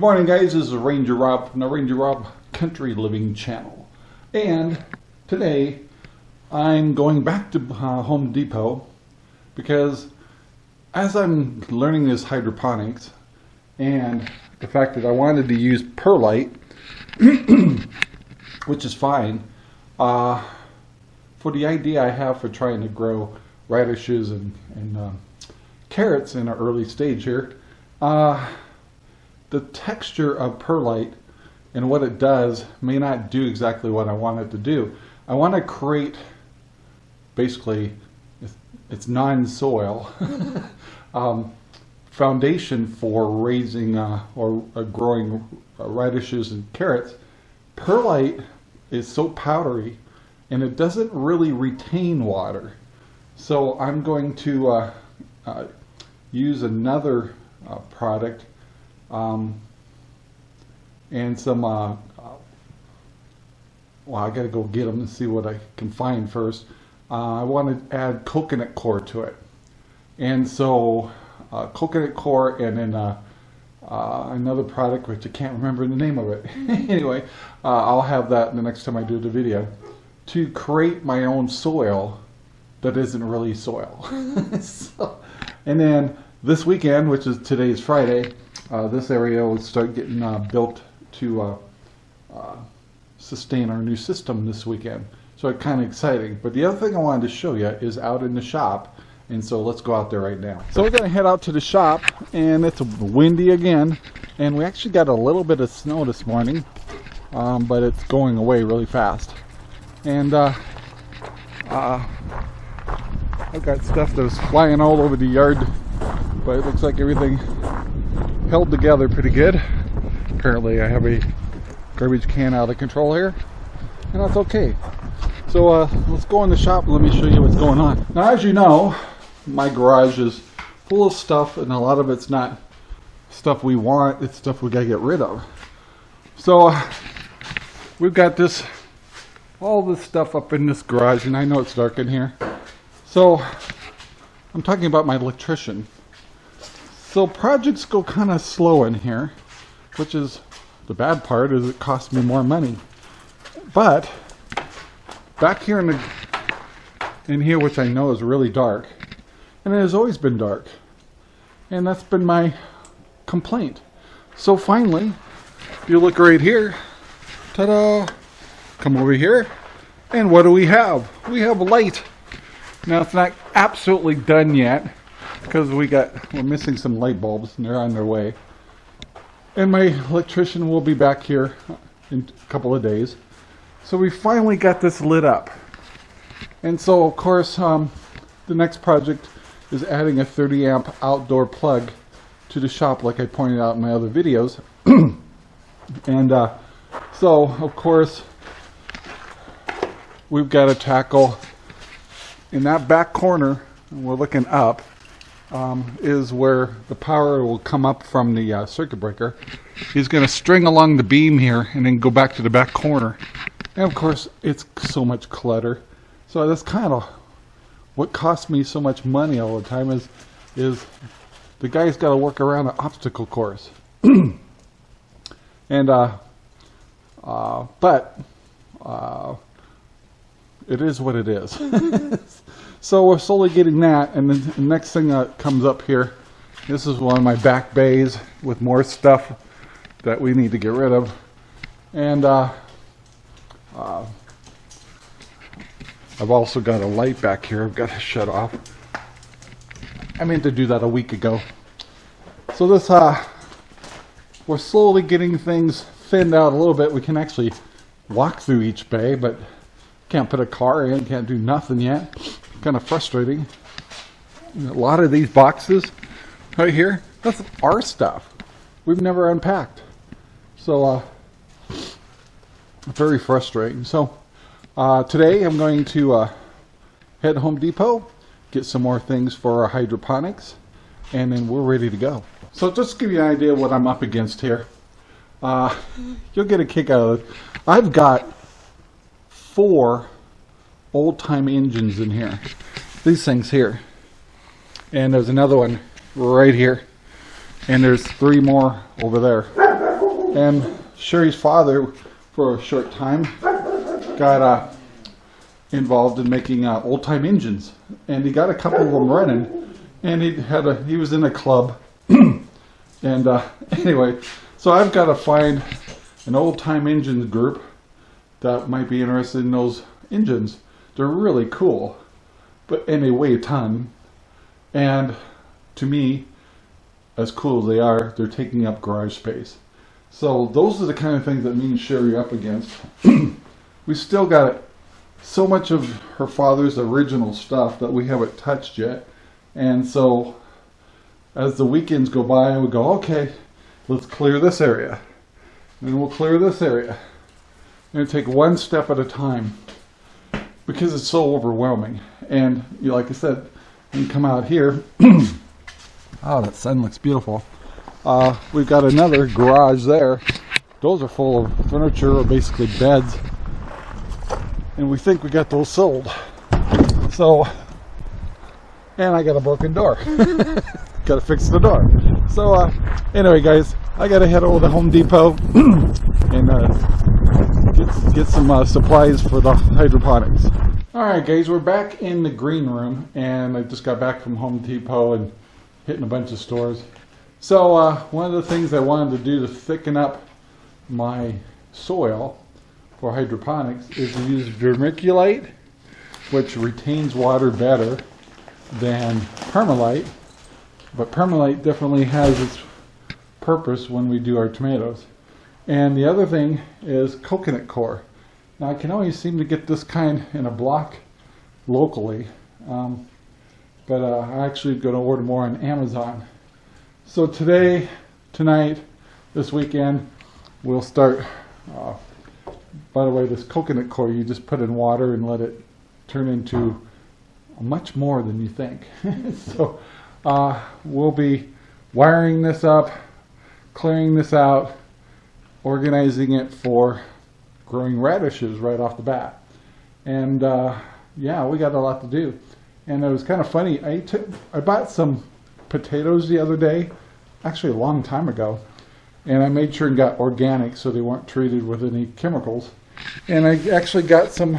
morning guys, this is Ranger Rob from the Ranger Rob Country Living channel. And today I'm going back to uh, Home Depot because as I'm learning this hydroponics and the fact that I wanted to use perlite, which is fine, uh, for the idea I have for trying to grow radishes and, and uh, carrots in an early stage here, uh, the texture of perlite and what it does may not do exactly what I want it to do. I want to create basically it's non-soil um, foundation for raising uh, or uh, growing radishes and carrots. Perlite is so powdery and it doesn't really retain water. So I'm going to uh, uh use another uh, product um, and some, uh, uh, well, I gotta go get them and see what I can find first. Uh, I want to add coconut coir to it. And so, uh, coconut coir and then uh, uh, another product which I can't remember the name of it. anyway, I'll have that the next time I do the video to create my own soil that isn't really soil. so, and then this weekend, which is today's Friday, uh, this area will start getting uh, built to uh, uh, sustain our new system this weekend. So it's kind of exciting. But the other thing I wanted to show you is out in the shop. And so let's go out there right now. So we're going to head out to the shop and it's windy again. And we actually got a little bit of snow this morning. Um, but it's going away really fast. And uh, uh, I've got stuff that was flying all over the yard. But it looks like everything held together pretty good. Apparently I have a garbage can out of control here, and that's okay. So uh, let's go in the shop and let me show you what's going on. Now as you know, my garage is full of stuff and a lot of it's not stuff we want, it's stuff we gotta get rid of. So uh, we've got this, all this stuff up in this garage and I know it's dark in here. So I'm talking about my electrician. So projects go kind of slow in here, which is the bad part is it costs me more money. But back here in the in here, which I know is really dark, and it has always been dark, and that's been my complaint. So finally, if you look right here, ta-da! Come over here, and what do we have? We have light. Now it's not absolutely done yet because we got we're missing some light bulbs and they're on their way. And my electrician will be back here in a couple of days. So we finally got this lit up. And so of course um, the next project is adding a 30 amp outdoor plug to the shop like I pointed out in my other videos. And uh, so of course we've got to tackle in that back corner we're looking up um, is where the power will come up from the uh, circuit breaker. He's going to string along the beam here and then go back to the back corner. And of course, it's so much clutter. So that's kind of what costs me so much money all the time is is the guy's got to work around an obstacle course. and uh, uh, but uh, it is what it is. So we're slowly getting that, and then the next thing that comes up here, this is one of my back bays with more stuff that we need to get rid of. And uh, uh, I've also got a light back here I've got to shut off. I meant to do that a week ago. So this, uh, we're slowly getting things thinned out a little bit. We can actually walk through each bay, but can't put a car in, can't do nothing yet kind of frustrating. A lot of these boxes right here, that's our stuff. We've never unpacked. So, uh, very frustrating. So, uh, today I'm going to uh, head Home Depot, get some more things for our hydroponics, and then we're ready to go. So just to give you an idea of what I'm up against here, uh, you'll get a kick out of it. I've got four old-time engines in here. These things here. And there's another one right here. And there's three more over there. And Sherry's father, for a short time, got uh, involved in making uh, old time engines, and he got a couple of them running. And he had a he was in a club, and uh, anyway, so I've got to find an old time engines group that might be interested in those engines. They're really cool, but and they weigh a ton. And to me, as cool as they are, they're taking up garage space. So those are the kind of things that me and Sherry up against. we still got so much of her father's original stuff that we haven't touched yet. And so as the weekends go by, we go, okay, let's clear this area. And we'll clear this area. And take one step at a time because it's so overwhelming. And you like I said, you come out here. oh, that sun looks beautiful. Uh, we've got another garage there. Those are full of furniture or basically beds. And we think we got those sold. So, and I got a broken door. got to fix the door. So, uh, anyway, guys, I got to head over to Home Depot and uh, get, get some uh, supplies for the hydroponics. Alright guys, we're back in the green room and I just got back from Home Depot and hitting a bunch of stores. So uh, one of the things I wanted to do to thicken up my soil for hydroponics is to use vermiculite, which retains water better than permalite. But permalite definitely has its purpose when we do our tomatoes. And the other thing is coconut coir. Now I can only seem to get this kind in a block locally, um, but uh, I'm actually going to order more on Amazon. So today, tonight, this weekend, we'll start, uh, by the way, this coconut core, you just put in water and let it turn into much more than you think. so uh, we'll be wiring this up, clearing this out, organizing it for growing radishes right off the bat. And uh, yeah, we got a lot to do. And it was kind of funny. I took, I bought some potatoes the other day, actually a long time ago, and I made sure and got organic so they weren't treated with any chemicals. And I actually got some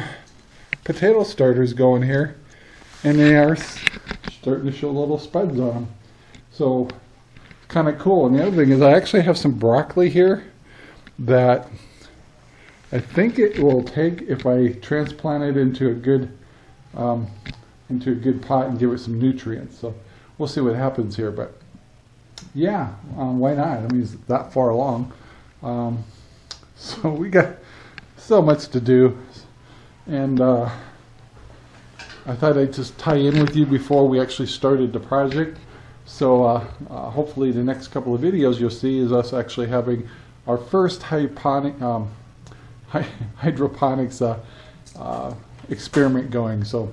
potato starters going here, and they are starting to show little spuds on them. So kind of cool. And the other thing is I actually have some broccoli here that I think it will take if I transplant it into a good um, into a good pot and give it some nutrients. So we'll see what happens here. But yeah, um, why not? I mean, it's that far along. Um, so we got so much to do, and uh, I thought I'd just tie in with you before we actually started the project. So uh, uh, hopefully the next couple of videos you'll see is us actually having our first hydroponic um, hydroponics uh, uh, experiment going. So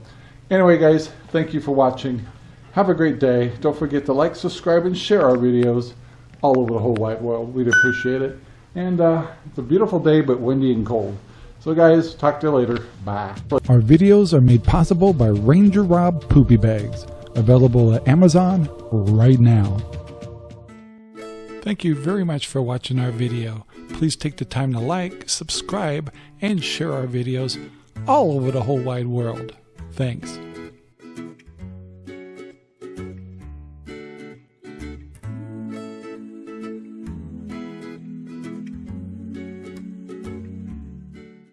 anyway, guys, thank you for watching. Have a great day. Don't forget to like, subscribe, and share our videos all over the whole wide world. We'd appreciate it. And uh, it's a beautiful day, but windy and cold. So guys, talk to you later. Bye. Our videos are made possible by Ranger Rob Poopy Bags, available at Amazon right now. Thank you very much for watching our video. Please take the time to like, subscribe, and share our videos all over the whole wide world. Thanks.